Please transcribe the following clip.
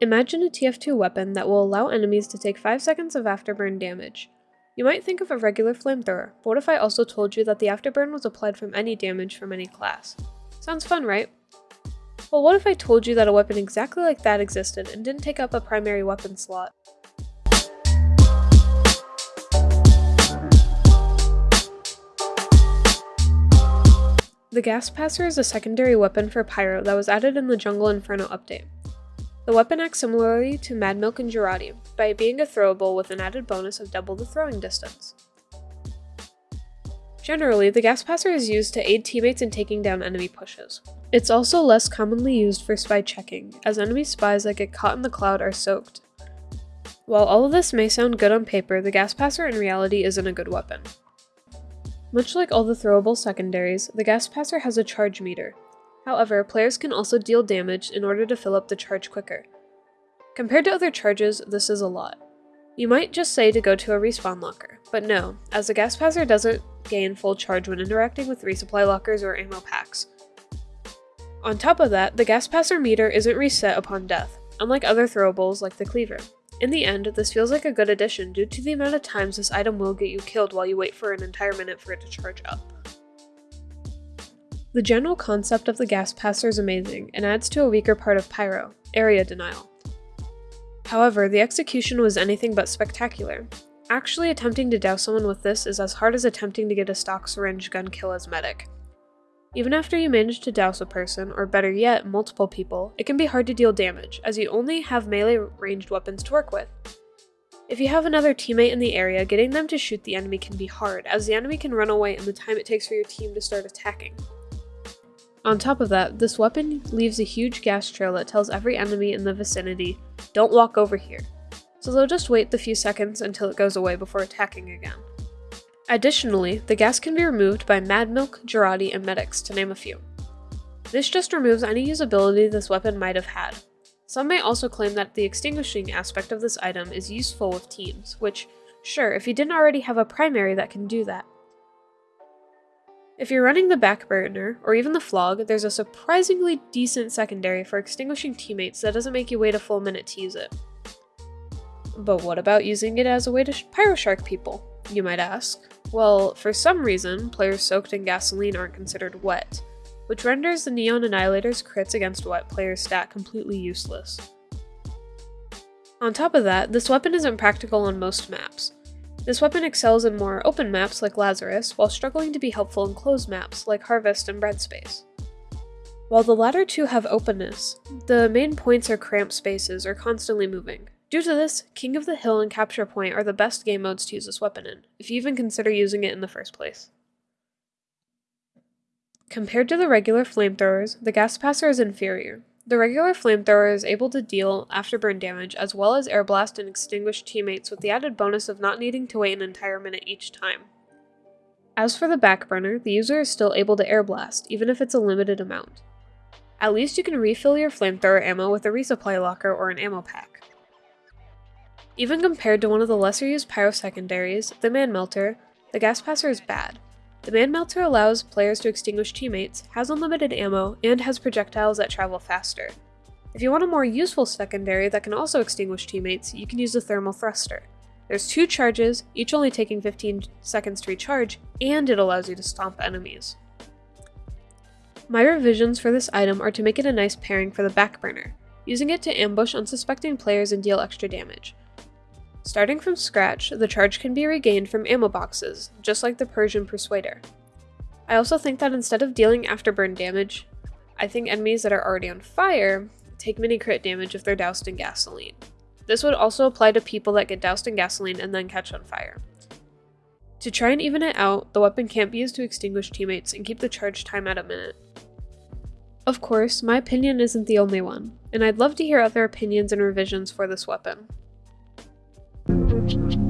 Imagine a TF2 weapon that will allow enemies to take 5 seconds of afterburn damage. You might think of a regular flamethrower, but what if I also told you that the afterburn was applied from any damage from any class? Sounds fun, right? Well, what if I told you that a weapon exactly like that existed and didn't take up a primary weapon slot? The Gas Passer is a secondary weapon for Pyro that was added in the Jungle Inferno update. The weapon acts similarly to Mad Milk and Jarate, by being a throwable with an added bonus of double the throwing distance. Generally, the Gas Passer is used to aid teammates in taking down enemy pushes. It's also less commonly used for spy checking, as enemy spies that get caught in the cloud are soaked. While all of this may sound good on paper, the Gas Passer in reality isn't a good weapon. Much like all the throwable secondaries, the Gas Passer has a charge meter. However, players can also deal damage in order to fill up the charge quicker. Compared to other charges, this is a lot. You might just say to go to a respawn locker, but no, as the Gas Passer doesn't gain full charge when interacting with resupply lockers or ammo packs. On top of that, the Gas Passer meter isn't reset upon death, unlike other throwables like the Cleaver. In the end, this feels like a good addition due to the amount of times this item will get you killed while you wait for an entire minute for it to charge up. The general concept of the gas passer is amazing and adds to a weaker part of Pyro, area denial. However, the execution was anything but spectacular. Actually attempting to douse someone with this is as hard as attempting to get a stock syringe gun kill as medic. Even after you manage to douse a person, or better yet, multiple people, it can be hard to deal damage, as you only have melee ranged weapons to work with. If you have another teammate in the area, getting them to shoot the enemy can be hard, as the enemy can run away in the time it takes for your team to start attacking. On top of that, this weapon leaves a huge gas trail that tells every enemy in the vicinity, don't walk over here, so they'll just wait the few seconds until it goes away before attacking again. Additionally, the gas can be removed by Mad Milk, Jarate, and Medics, to name a few. This just removes any usability this weapon might have had. Some may also claim that the extinguishing aspect of this item is useful with teams, which, sure, if you didn't already have a primary that can do that. If you're running the backburner, or even the Phlog, there's a surprisingly decent secondary for extinguishing teammates that doesn't make you wait a full minute to use it. But what about using it as a way to pyroshark people, you might ask? Well, for some reason, players soaked in gasoline aren't considered wet, which renders the Neon Annihilator's crits against wet players stat completely useless. On top of that, this weapon isn't practical on most maps. This weapon excels in more open maps like Lazarus, while struggling to be helpful in closed maps like Harvest and Bread Space. While the latter two have openness, the main points are cramped spaces or constantly moving, Due to this, King of the Hill and Capture Point are the best game modes to use this weapon in, if you even consider using it in the first place. Compared to the regular flamethrowers, the Gas Passer is inferior. The regular flamethrower is able to deal afterburn damage as well as air blast and extinguish teammates with the added bonus of not needing to wait an entire minute each time. As for the backburner, the user is still able to air blast, even if it's a limited amount. At least you can refill your flamethrower ammo with a resupply locker or an ammo pack. Even compared to one of the lesser used pyro secondaries, the Man Melter, the Gas Passer is bad. The Man Melter allows players to extinguish teammates, has unlimited ammo, and has projectiles that travel faster. If you want a more useful secondary that can also extinguish teammates, you can use the Thermal Thruster. There's two charges, each only taking 15 seconds to recharge, and it allows you to stomp enemies. My revisions for this item are to make it a nice pairing for the backburner, using it to ambush unsuspecting players and deal extra damage. Starting from scratch, the charge can be regained from ammo boxes, just like the Persian Persuader. I also think that instead of dealing afterburn damage, I think enemies that are already on fire take mini crit damage if they're doused in gasoline. This would also apply to people that get doused in gasoline and then catch on fire. To try and even it out, the weapon can't be used to extinguish teammates and keep the charge time at a minute. Of course, my opinion isn't the only one, and I'd love to hear other opinions and revisions for this weapon. Thank you.